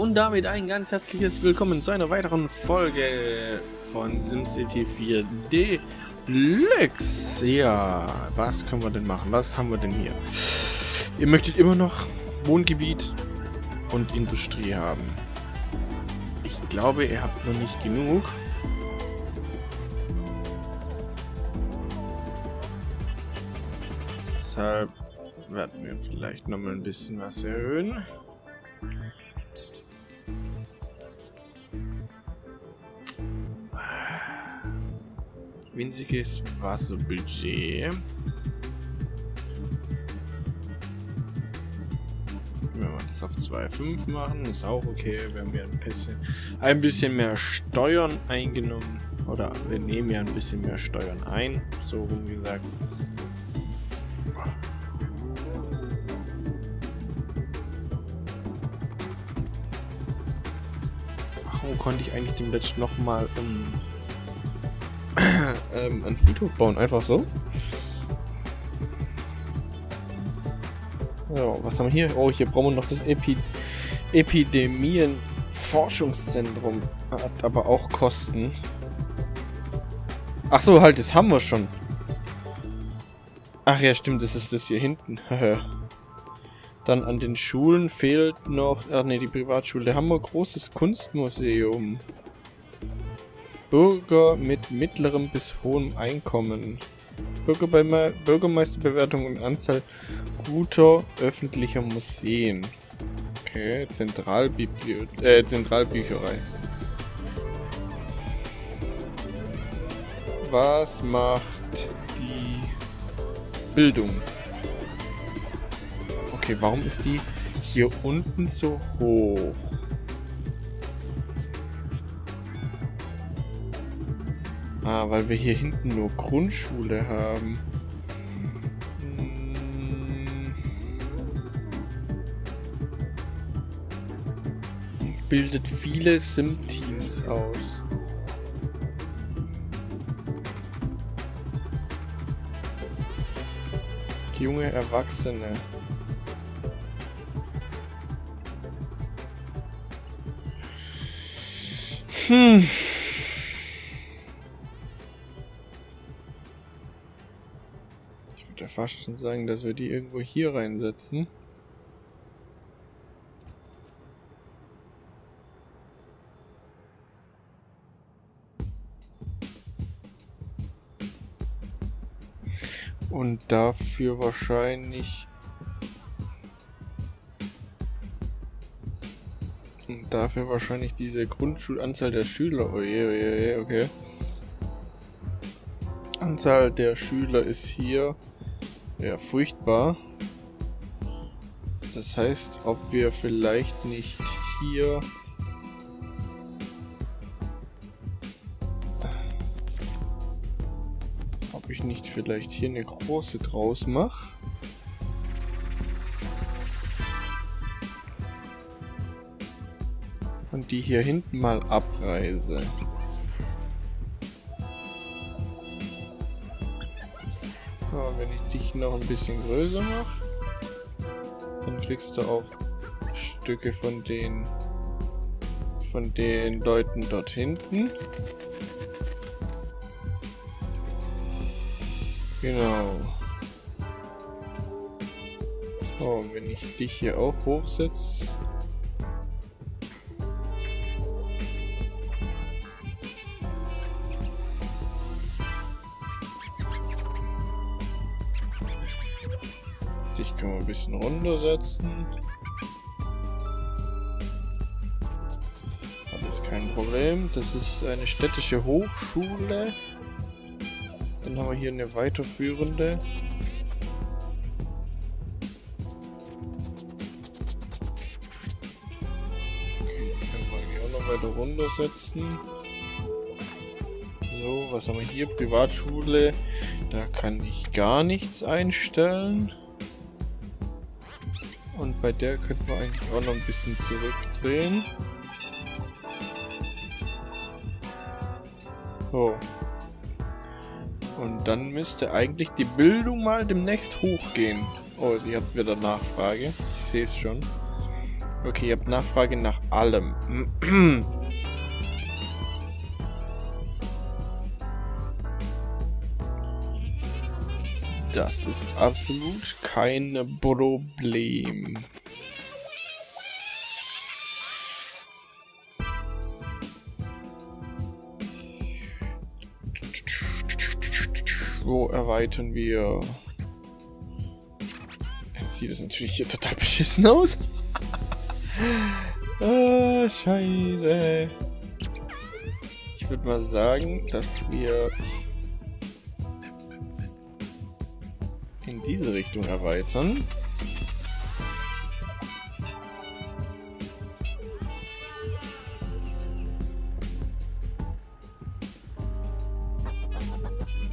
und damit ein ganz herzliches Willkommen zu einer weiteren Folge von SimCity 4 Deluxe. Ja, was können wir denn machen? Was haben wir denn hier? Ihr möchtet immer noch Wohngebiet und Industrie haben. Ich glaube, ihr habt noch nicht genug. Deshalb werden wir vielleicht noch mal ein bisschen was erhöhen. Winziges Wasserbudget. Wenn wir das auf 2,5 machen, ist auch okay. Wir haben ja ein bisschen, ein bisschen mehr Steuern eingenommen. Oder wir nehmen ja ein bisschen mehr Steuern ein, so rum gesagt. Warum konnte ich eigentlich dem letzten nochmal ähm, ähm, einen Friedhof bauen? Einfach so? Ja, was haben wir hier? Oh, hier brauchen wir noch das Epi Epidemien-Forschungszentrum. Hat aber auch Kosten. Ach so, halt, das haben wir schon. Ach ja, stimmt, das ist das hier hinten. Dann an den Schulen fehlt noch... Ach ne, die Privatschule. Da haben wir ein großes Kunstmuseum. Bürger mit mittlerem bis hohem Einkommen. Bürgerbe Bürgermeisterbewertung und Anzahl guter öffentlicher Museen. Okay, Zentralbibliothek, äh, Zentralbücherei. Was macht die Bildung? Okay, warum ist die hier unten so hoch? Ah, weil wir hier hinten nur Grundschule haben. Hm. Bildet viele Sim-Teams aus. Junge Erwachsene. Hm. Fast schon sagen, dass wir die irgendwo hier reinsetzen. Und dafür wahrscheinlich... Und dafür wahrscheinlich diese Grundschulanzahl der Schüler. Oh je, oh je, okay. Anzahl der Schüler ist hier ja, furchtbar. Das heißt, ob wir vielleicht nicht hier... Ob ich nicht vielleicht hier eine große draus mache. Und die hier hinten mal abreise. Dich noch ein bisschen größer mache, dann kriegst du auch Stücke von den von den Leuten dort hinten. Genau. Oh, wenn ich dich hier auch hochsetze, Wir ein bisschen runtersetzen. Alles kein Problem. Das ist eine städtische Hochschule. Dann haben wir hier eine weiterführende. Okay, können wir hier auch noch weiter runtersetzen. So, was haben wir hier? Privatschule. Da kann ich gar nichts einstellen. Und bei der könnten wir eigentlich auch noch ein bisschen zurückdrehen. So. Und dann müsste eigentlich die Bildung mal demnächst hochgehen. Oh, sie habt wieder Nachfrage. Ich sehe es schon. Okay, ihr habt Nachfrage nach allem. Das ist absolut kein Problem. Wo erweitern wir? Jetzt sieht es natürlich hier total beschissen aus. ah, scheiße. Ich würde mal sagen, dass wir diese Richtung erweitern.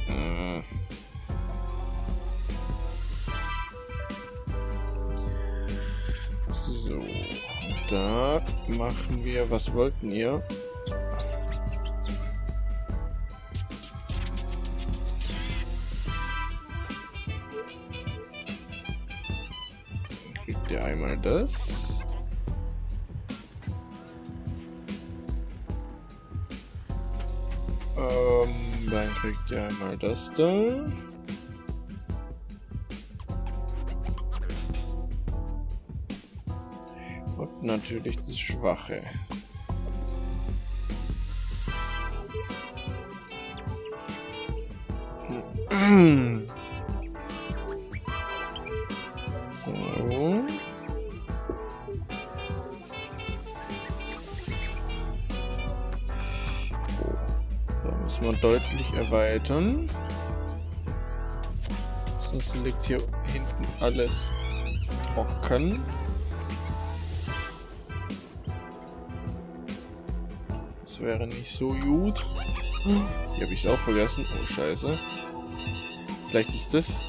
Hm. So, da machen wir, was wollten ihr? Das. Ähm, dann kriegt ihr einmal das da. Und natürlich das Schwache. Erweitern. Sonst liegt hier hinten alles trocken. Das wäre nicht so gut. Hier habe ich es auch vergessen. Oh, scheiße. Vielleicht ist das...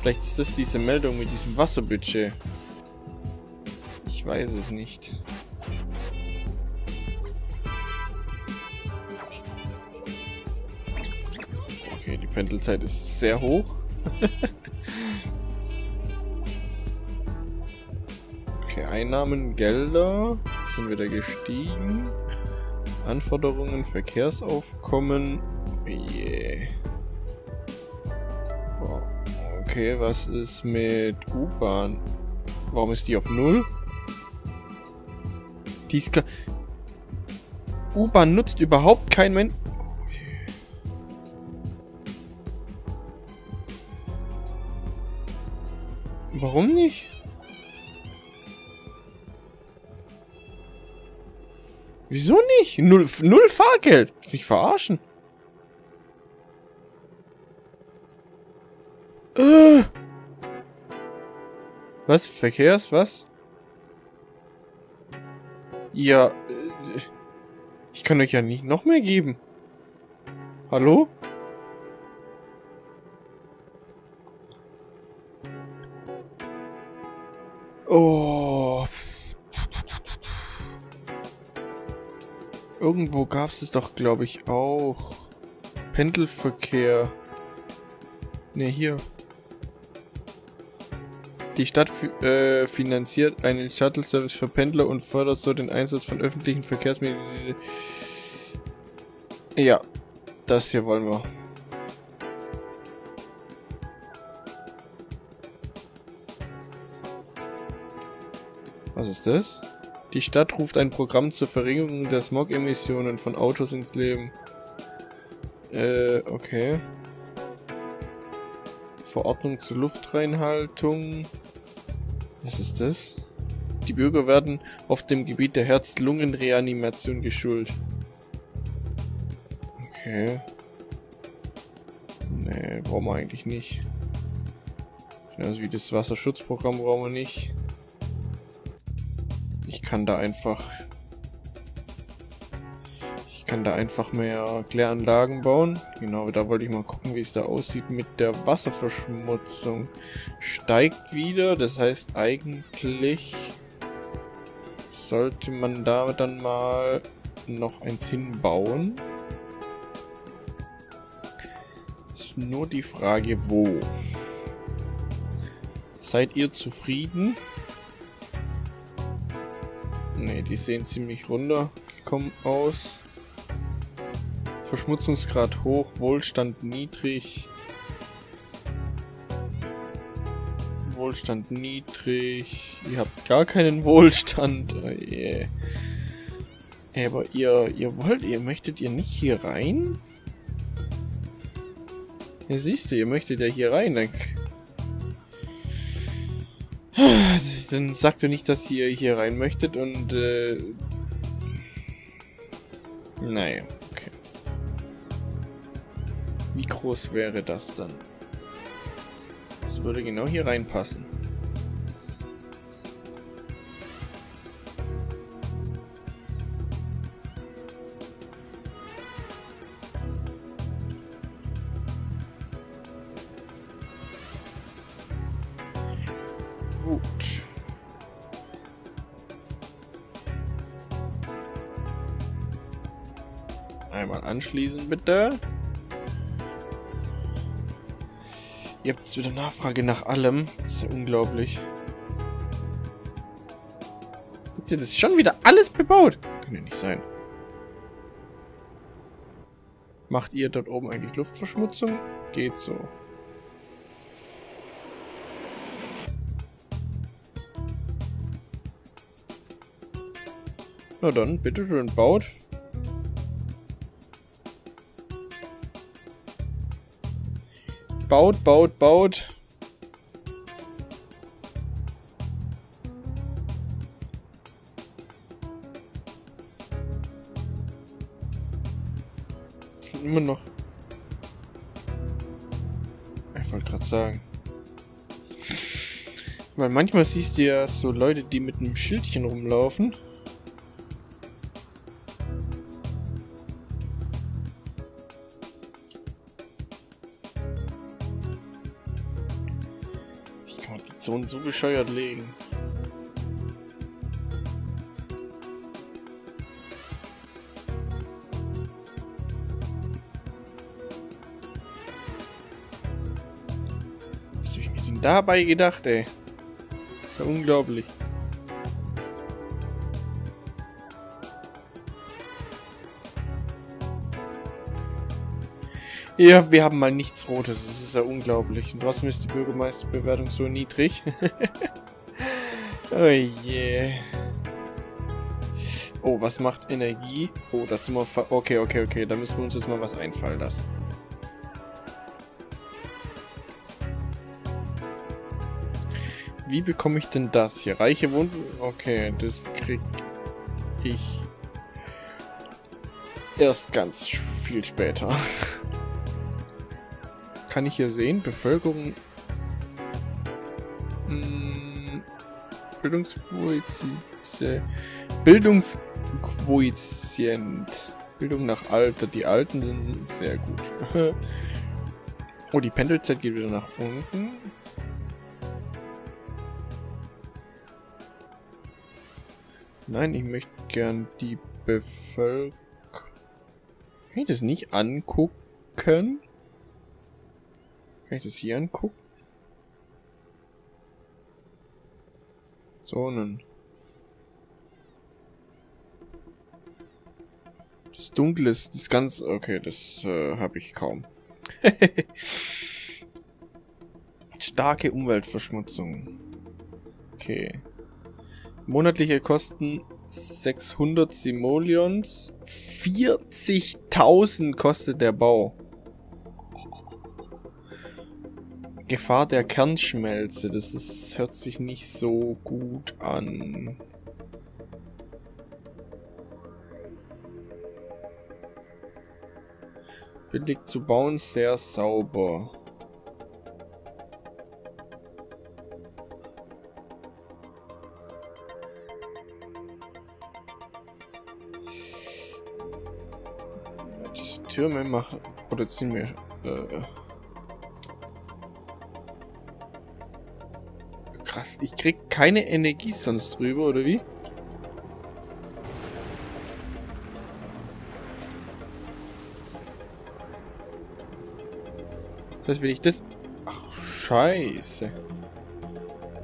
Vielleicht ist das diese Meldung mit diesem Wasserbudget. Ich weiß es nicht. Pendelzeit ist sehr hoch. okay, Einnahmen, Gelder sind wieder gestiegen. Anforderungen, Verkehrsaufkommen. Yeah. Okay, was ist mit U-Bahn? Warum ist die auf Null? Die U-Bahn nutzt überhaupt kein Mensch. Warum nicht? Wieso nicht? Null, null Fahrgeld. Mich verarschen. Äh. Was? Verkehrs? Was? Ja. Äh, ich kann euch ja nicht noch mehr geben. Hallo? Oh. Irgendwo gab es es doch, glaube ich, auch. Pendelverkehr. Ne, hier. Die Stadt äh, finanziert einen Shuttle-Service für Pendler und fördert so den Einsatz von öffentlichen Verkehrsmitteln. Ja, das hier wollen wir. Ist das? Die Stadt ruft ein Programm zur Verringerung der Smog-Emissionen von Autos ins Leben. Äh, okay. Verordnung zur Luftreinhaltung. Was ist das? Die Bürger werden auf dem Gebiet der Herz-Lungen-Reanimation geschult. Okay. Nee, brauchen wir eigentlich nicht. Genauso wie das Wasserschutzprogramm brauchen wir nicht kann da einfach... Ich kann da einfach mehr Kläranlagen bauen. Genau, da wollte ich mal gucken, wie es da aussieht mit der Wasserverschmutzung. Steigt wieder, das heißt eigentlich sollte man da dann mal noch eins hinbauen. Ist nur die Frage, wo. Seid ihr zufrieden? Die sehen ziemlich runtergekommen aus. Verschmutzungsgrad hoch, Wohlstand niedrig. Wohlstand niedrig. Ihr habt gar keinen Wohlstand. Oh yeah. Aber ihr, ihr wollt, ihr möchtet ihr nicht hier rein? Ja, siehst du, ihr möchtet ja hier rein. Dann, dann sagt ihr nicht, dass ihr hier rein möchtet und äh, naja, okay. Wie groß wäre das dann? Das würde genau hier reinpassen. Anschließen, bitte. Ihr habt jetzt wieder Nachfrage nach allem. Das ist ja unglaublich. Habt ihr das schon wieder alles bebaut? Kann ja nicht sein. Macht ihr dort oben eigentlich Luftverschmutzung? Geht so. Na dann, bitteschön, baut. Baut, baut, baut. Sind immer noch... Ich wollte gerade sagen. Weil manchmal siehst du ja so Leute, die mit einem Schildchen rumlaufen. Zonen so bescheuert legen? Was hab ich mir denn dabei gedacht, ey? ist ja unglaublich. Ja, wir haben mal nichts Rotes. Das ist ja unglaublich. Und was ist die Bürgermeisterbewertung so niedrig? oh je. Oh, was macht Energie? Oh, das sind wir... Okay, okay, okay. Da müssen wir uns jetzt mal was einfallen lassen. Wie bekomme ich denn das hier? Reiche Wunden? Okay, das krieg ich erst ganz viel später. Kann ich hier sehen? Bevölkerung... Hm, Bildungsquotient. Bildungsquotient. Bildung nach Alter. Die Alten sind sehr gut. oh, die Pendelzeit geht wieder nach unten. Nein, ich möchte gern die Bevölkerung... Kann ich das nicht angucken? Kann ich das hier angucken? Zonen. Das Dunkle ist das ganz... Okay, das äh, habe ich kaum. Starke Umweltverschmutzung. Okay. Monatliche Kosten 600 Simoleons. 40.000 kostet der Bau. Gefahr der Kernschmelze. Das ist, hört sich nicht so gut an. Billig zu bauen, sehr sauber. Diese Türme machen, produzieren mir äh, Krass, ich krieg keine Energie sonst drüber, oder wie? Das wenn ich das... Ach, scheiße.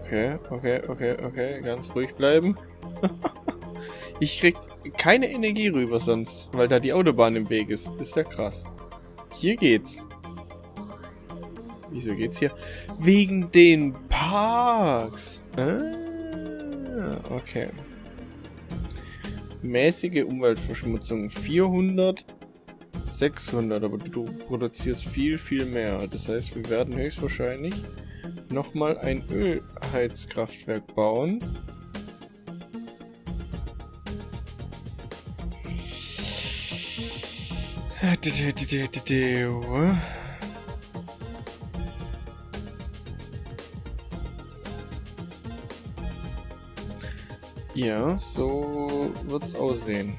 Okay, okay, okay, okay. Ganz ruhig bleiben. Ich krieg keine Energie rüber sonst, weil da die Autobahn im Weg ist. Ist ja krass. Hier geht's. Wieso geht's hier? Wegen den Parks. Ah, okay. Mäßige Umweltverschmutzung 400, 600, aber du produzierst viel, viel mehr. Das heißt, wir werden höchstwahrscheinlich nochmal ein Ölheizkraftwerk bauen. Ja, so wird's aussehen.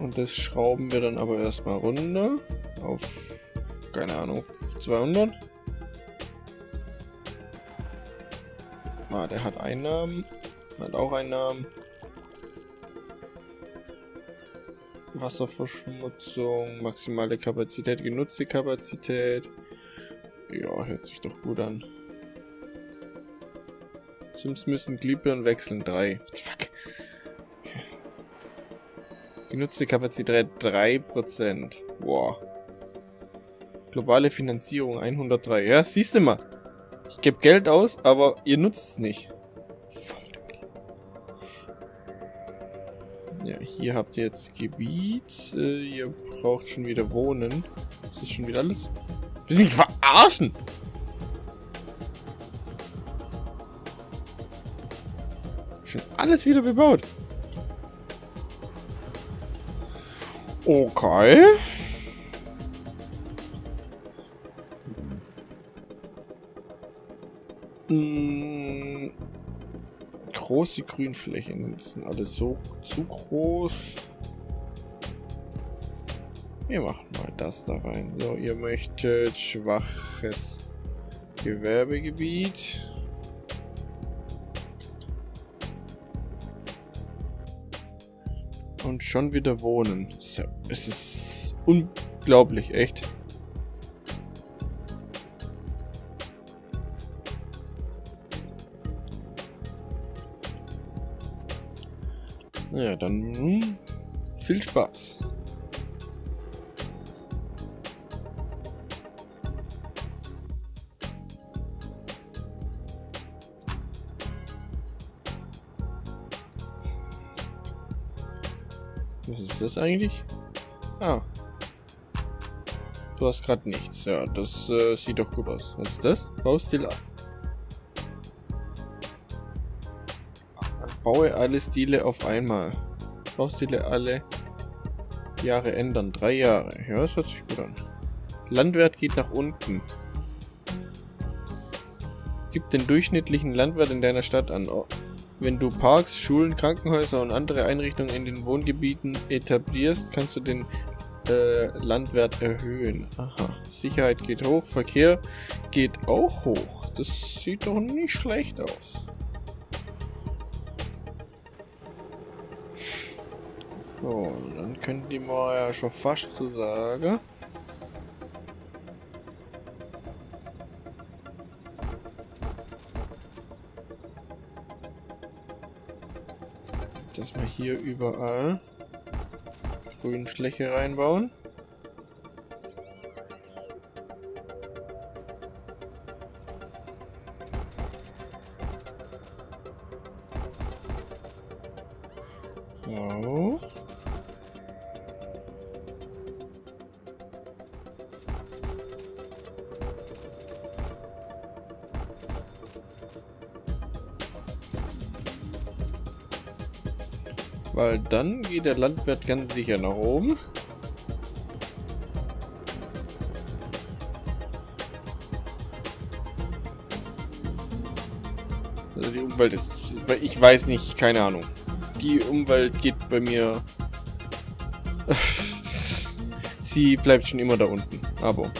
Und das schrauben wir dann aber erstmal runter auf, keine Ahnung, 200. Ah, der hat Einnahmen. Hat auch Einnahmen. Wasserverschmutzung, maximale Kapazität, genutzte Kapazität. Ja, hört sich doch gut an. Sims müssen Glühbirnen wechseln. 3. Fuck. Genutzte Kapazität 3%. Wow. Globale Finanzierung 103. Ja, siehst du mal. Ich gebe Geld aus, aber ihr nutzt es nicht. Ja, hier habt ihr jetzt Gebiet. Äh, ihr braucht schon wieder Wohnen. Das ist schon wieder alles Willst du mich verarschen? Schon alles wieder bebaut. Okay. Hm. Große Grünflächen sind alles so zu groß. Wir machen mal das da rein. So, ihr möchtet schwaches Gewerbegebiet. Und schon wieder wohnen. Es ist unglaublich, echt. Ja, dann viel Spaß. Das eigentlich? Ah. Du hast gerade nichts. Ja, das äh, sieht doch gut aus. Was ist das? Baustil. Baue alle Stile auf einmal. Baustile alle Jahre ändern. Drei Jahre. Ja, das hört sich gut an. Landwert geht nach unten. Gib den durchschnittlichen Landwert in deiner Stadt an. Wenn du Parks, Schulen, Krankenhäuser und andere Einrichtungen in den Wohngebieten etablierst, kannst du den äh, Landwert erhöhen. Aha. Sicherheit geht hoch, Verkehr geht auch hoch. Das sieht doch nicht schlecht aus. So, dann können die mal ja schon fast zu sagen. Dass wir hier überall Grünfläche reinbauen. Dann geht der Landwirt ganz sicher nach oben. Also die Umwelt ist... Ich weiß nicht, keine Ahnung. Die Umwelt geht bei mir... Sie bleibt schon immer da unten. Aber...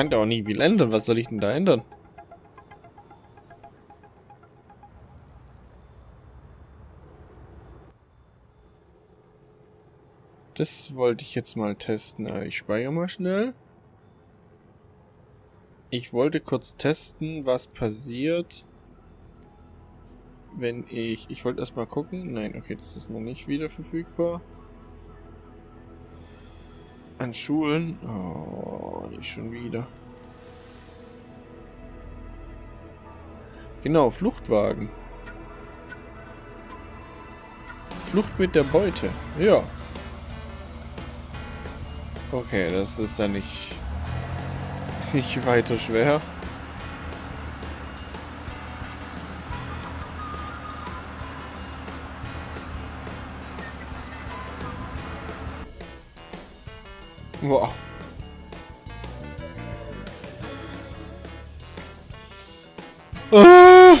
kann da auch nie viel ändern. Was soll ich denn da ändern? Das wollte ich jetzt mal testen. Ah, ich speichere mal schnell. Ich wollte kurz testen, was passiert, wenn ich... Ich wollte erstmal gucken. Nein, okay, das ist noch nicht wieder verfügbar. An Schulen. Oh, nicht schon wieder. Genau, Fluchtwagen. Flucht mit der Beute. Ja. Okay, das ist ja nicht, nicht weiter schwer. Wow. Ah!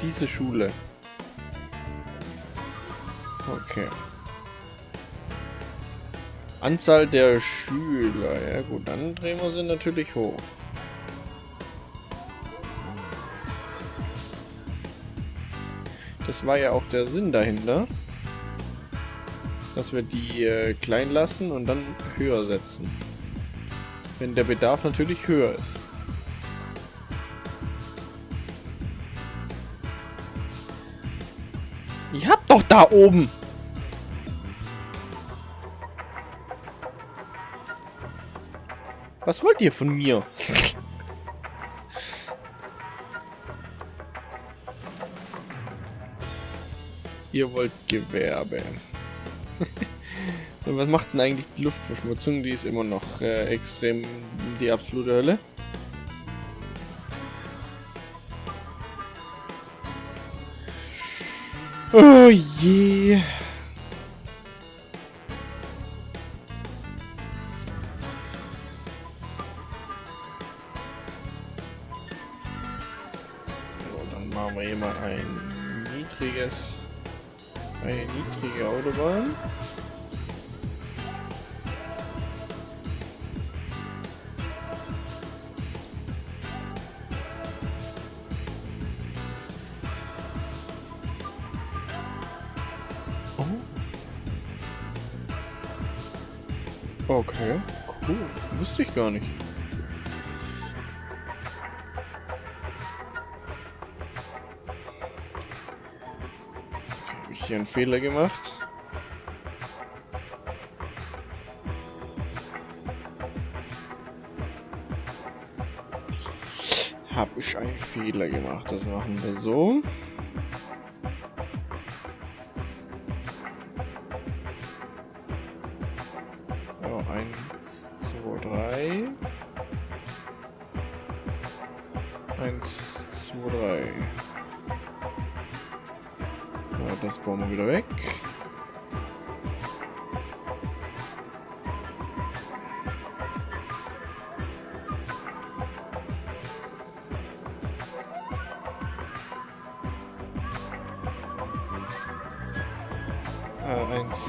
Diese Schule. Okay. Anzahl der Schüler. Ja gut, dann drehen wir sie natürlich hoch. Das war ja auch der Sinn dahinter. Dass wir die äh, klein lassen und dann höher setzen. Wenn der Bedarf natürlich höher ist. Ich hab doch da oben. Was wollt ihr von mir? ihr wollt Gewerbe. Was macht denn eigentlich die Luftverschmutzung? Die ist immer noch äh, extrem die absolute Hölle. Oh je. So, dann machen wir hier mal ein niedriges, eine niedrige Autobahn. Okay, cool. Wusste ich gar nicht. Okay, Habe ich hier einen Fehler gemacht? Habe ich einen Fehler gemacht. Das machen wir so. Eins, zwei, drei. Ja, das bauen wir wieder weg.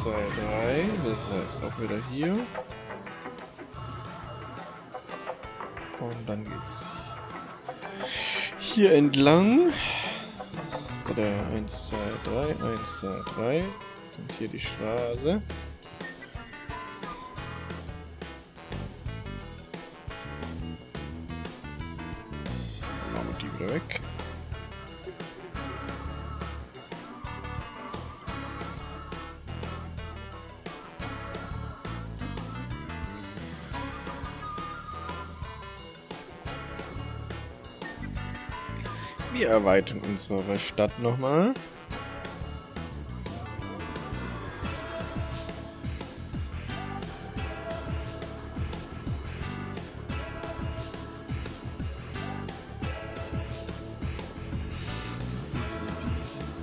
Äh, eins, zwei, drei. Das heißt auch wieder hier. Und dann geht's hier entlang. Da, 1, 2, 3, 1, 2, 3. Und hier die Straße. Wir erweitern unsere Stadt nochmal.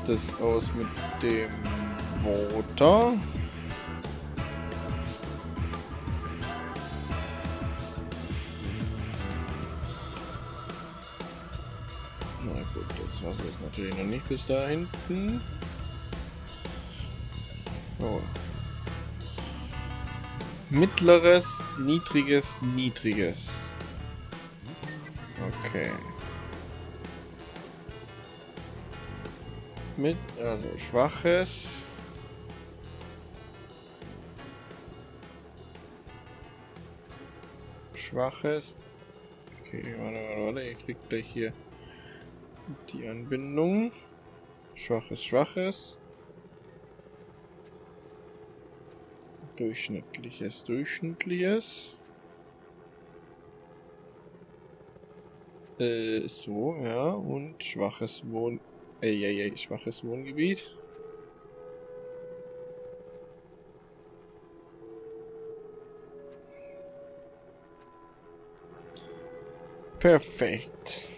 Das aus mit dem Motor? Ist natürlich noch nicht bis da hinten. Oh. Mittleres, niedriges, niedriges. Okay. mit, also schwaches. Schwaches. Okay, warte, warte, warte, ihr kriegt gleich hier die Anbindung. Schwaches, schwaches. Durchschnittliches, durchschnittliches. Äh, so, ja, und schwaches Wohn... Ey, ey, ey, schwaches Wohngebiet. Perfekt.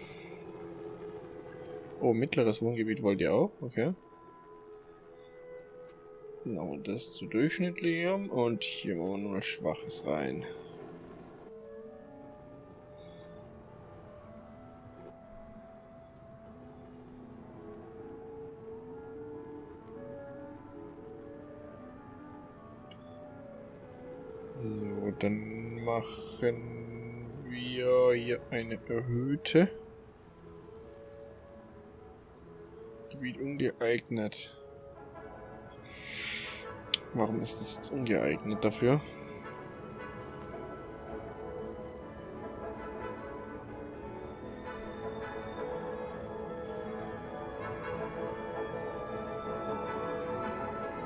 Oh, mittleres Wohngebiet wollt ihr auch? Okay. Genau, das zu durchschnittlichem und hier wollen wir nur Schwaches rein. So, dann machen wir hier eine erhöhte. Gebiet ungeeignet. Warum ist das jetzt ungeeignet dafür?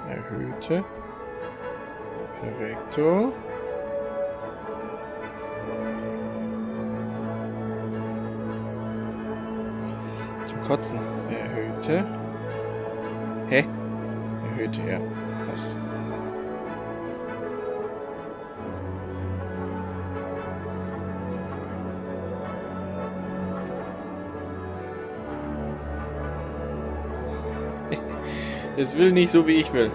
Erhöhte. Perfekto. Zum Kotzen. Erhöhte. Hä? Erhöhte, ja. Passt. Es will nicht so, wie ich will.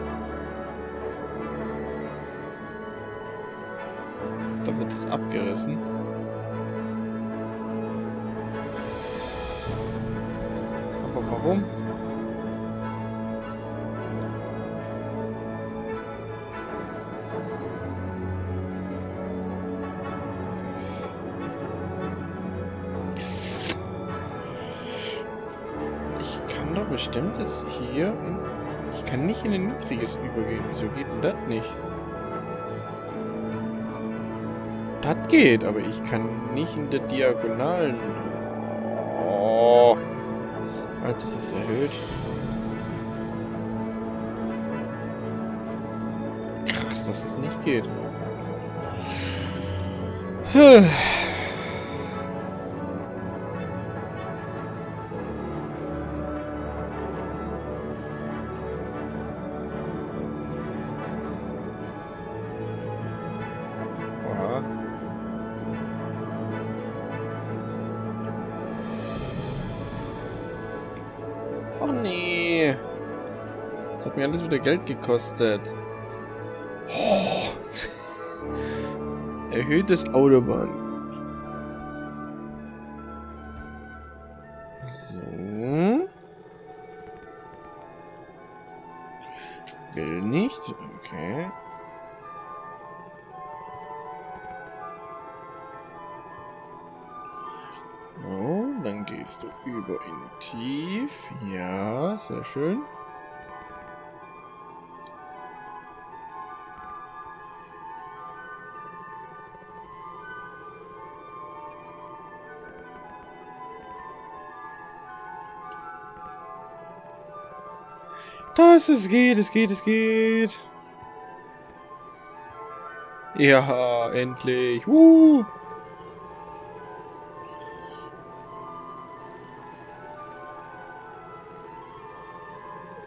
Das nicht? Das geht, aber ich kann nicht in der Diagonalen. Oh. Alter, das ist erhöht. Krass, dass es nicht geht. Oha. Wieder Geld gekostet. Oh. Erhöhtes Autobahn. So. Will nicht. Okay. So, dann gehst du über in tief. Ja, sehr schön. Das, es geht, es geht, es geht. Ja, endlich. Uh.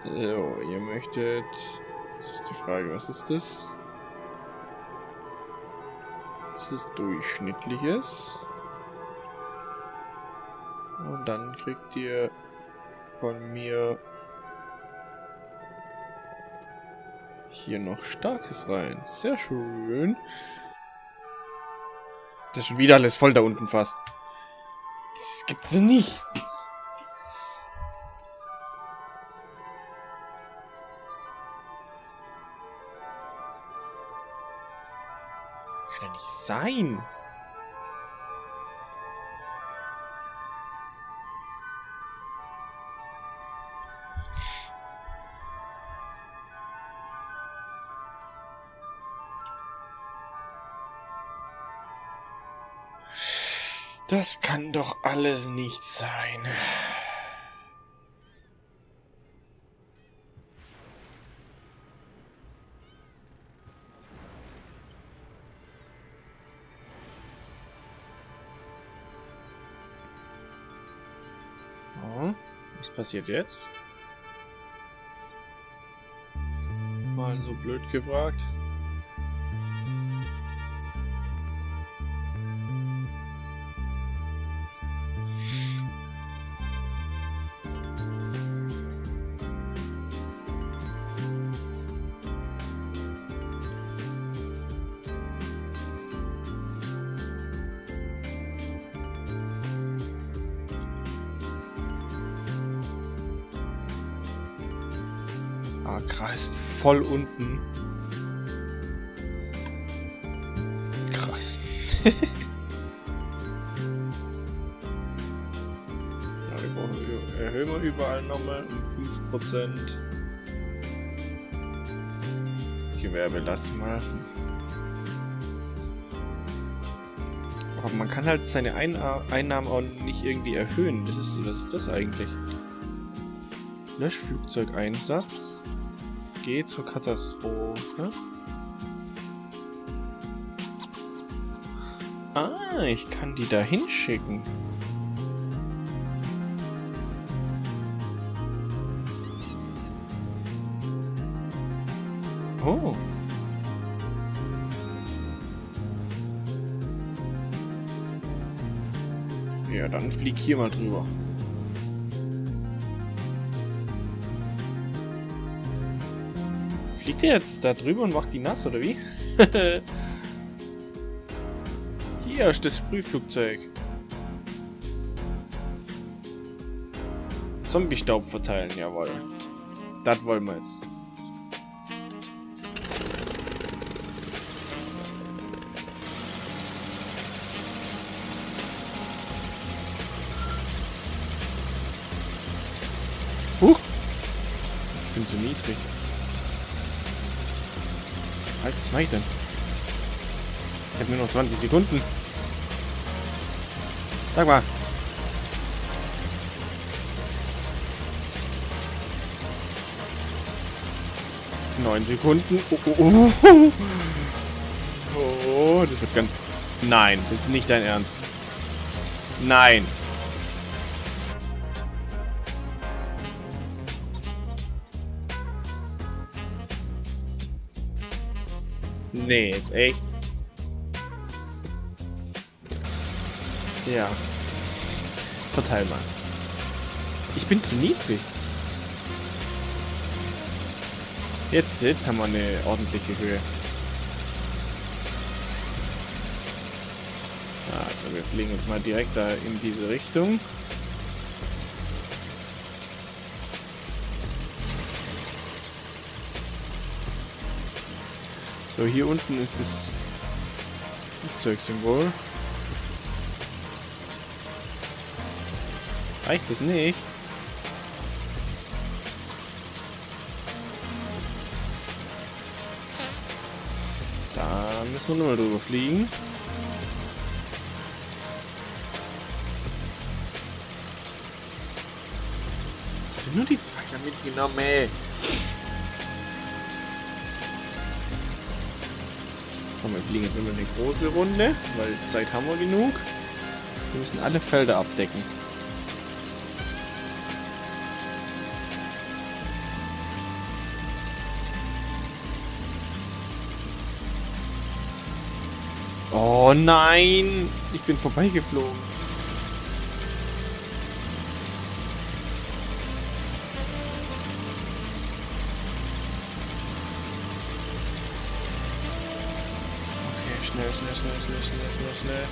So, ihr möchtet... Das ist die Frage, was ist das? Das ist durchschnittliches. Und dann kriegt ihr von mir hier noch starkes rein. Sehr schön. Das ist schon wieder alles voll da unten fast. Das gibt's nicht. Kann ja nicht sein. Das kann doch alles nicht sein. Oh, was passiert jetzt? Mal so blöd gefragt. Voll unten. Krass. ja, wir brauchen, erhöhen wir überall nochmal um 5%. Gewerbe lassen mal. Aber man kann halt seine Einnahmen auch nicht irgendwie erhöhen. Das ist, was ist das eigentlich? Löschflugzeugeinsatz. G zur Katastrophe. Ah, ich kann die da hinschicken. Oh. Ja, dann flieg hier mal drüber. Fliegt ihr jetzt da drüber und macht die nass, oder wie? Hier ist das Sprühflugzeug. Zombie-Staub verteilen, jawohl. Das wollen wir jetzt. Huch! Ich bin zu niedrig. Halt, was mache ich denn? Ich habe nur noch 20 Sekunden. Sag mal. Neun Sekunden. Oh, oh, oh. oh, das wird ganz... Nein, das ist nicht dein Ernst. Nein. Nee, jetzt echt. Ja. Verteil mal. Ich bin zu niedrig. Jetzt, jetzt haben wir eine ordentliche Höhe. Also wir fliegen jetzt mal direkt da in diese Richtung. So, hier unten ist das Flugzeugsymbol. Reicht das nicht? Da müssen wir nur mal drüber fliegen. Ich nur die zwei mitgenommen, ey. Komm, wir fliegen jetzt immer eine große Runde, weil Zeit haben wir genug. Wir müssen alle Felder abdecken. Oh nein! Ich bin vorbeigeflogen. Schnell, schnell.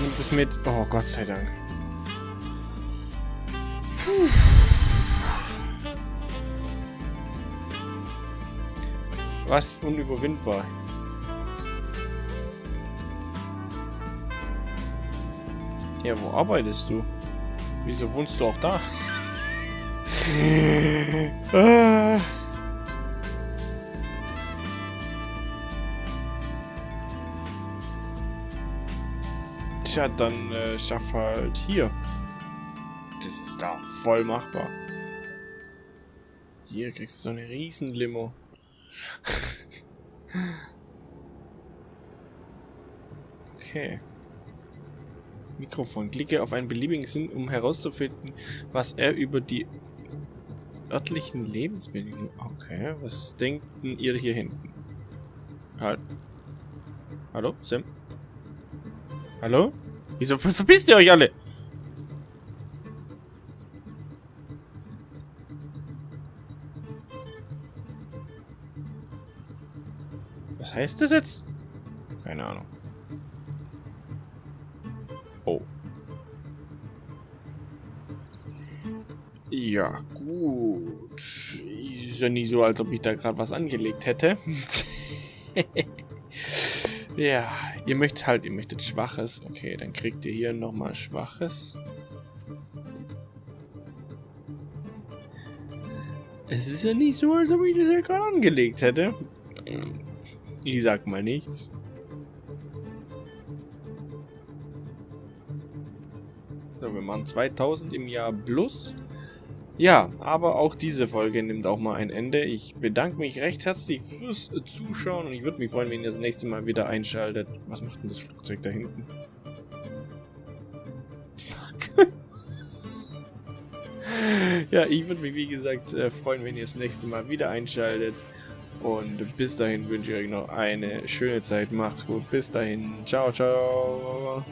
Nimmt es mit. Oh, Gott sei Dank. Puh. Was unüberwindbar. Ja, wo arbeitest du? Wieso wohnst du auch da? Ah. Tja, dann äh, schaff halt hier. Das ist da voll machbar. Hier kriegst du so eine riesen Limo. okay. Mikrofon. Klicke auf einen beliebigen Sinn, um herauszufinden, was er über die örtlichen Lebensbedingungen... Okay, was denken ihr hier hinten? Halt. Hallo, Sam? Hallo? Wieso verpisst ihr euch alle? Was heißt das jetzt? Keine Ahnung. Oh. Ja. Ist ja nicht so, als ob ich da gerade was angelegt hätte. Ja, ihr möchtet halt, ihr möchtet Schwaches. Okay, dann kriegt ihr hier nochmal Schwaches. Es ist ja nicht so, als ob ich das ja gerade angelegt hätte. Ich sag mal nichts. So, wir machen 2000 im Jahr plus. Ja, aber auch diese Folge nimmt auch mal ein Ende. Ich bedanke mich recht herzlich fürs Zuschauen und ich würde mich freuen, wenn ihr das nächste Mal wieder einschaltet. Was macht denn das Flugzeug da hinten? Fuck. ja, ich würde mich wie gesagt äh, freuen, wenn ihr das nächste Mal wieder einschaltet. Und bis dahin wünsche ich euch noch eine schöne Zeit. Macht's gut. Bis dahin. Ciao, ciao.